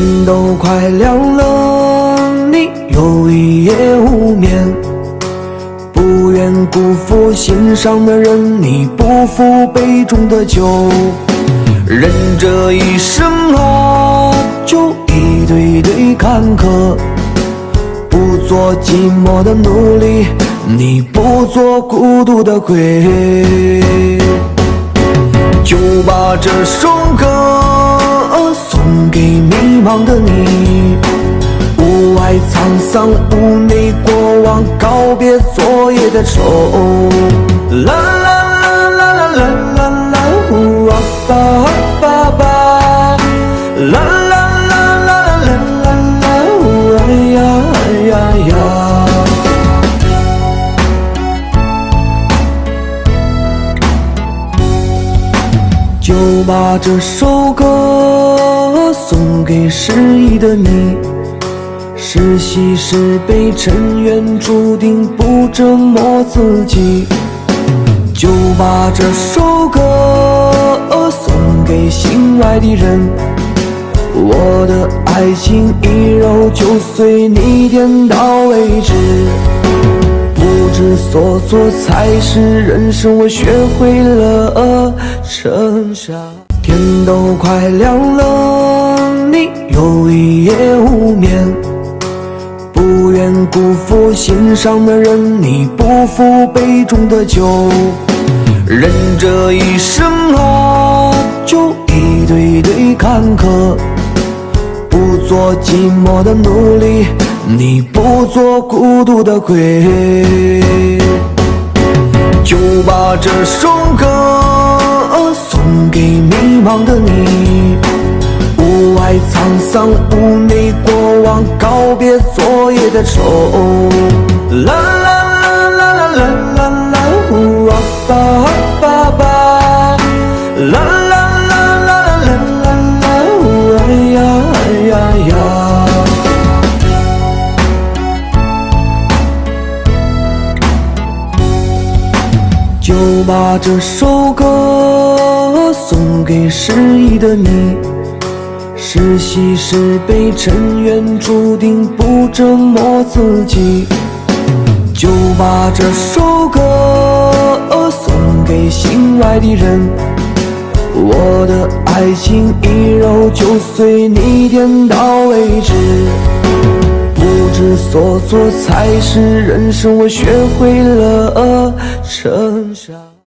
天都快亮了，你又一夜无眠。不愿辜负心上的人，你不负杯中的酒。人这一生啊，就一堆堆坎坷。不做寂寞的奴隶，你不做孤独的鬼。就把这首歌送给迷茫的你。屋外沧桑，屋内过往，告别昨夜的愁。啦啦啦啦啦啦啦啦，呜啊吧啊吧吧，啦啦啦啦啦啦啦啦，呜哎呀哎呀呀。就把这首歌。送给失意的你，是喜是悲，尘缘注定不折磨自己。就把这首歌送给心爱的人，我的爱情一揉就碎，你点到为止。不知所措才是人生，我学会了成长。天都快亮了，你又一夜无眠。不愿辜负心上的人，你不负杯中的酒。人这一生啊，就一堆堆坎坷。不做寂寞的奴隶，你不做孤独的鬼。就把这首歌的你，屋外沧桑，屋内过往，告别昨夜的愁。啦啦啦啦啦啦啦啦，呜啊吧啊吧。啦啦啦啦啦啦啦啦，呜哎呀哎呀呀。就把这首歌。送给失意的你，是喜是悲，尘缘注定不折磨自己。就把这首歌送给心爱的人，我的爱情一揉就碎，你点到为止。不知所措才是人生，我学会了成长。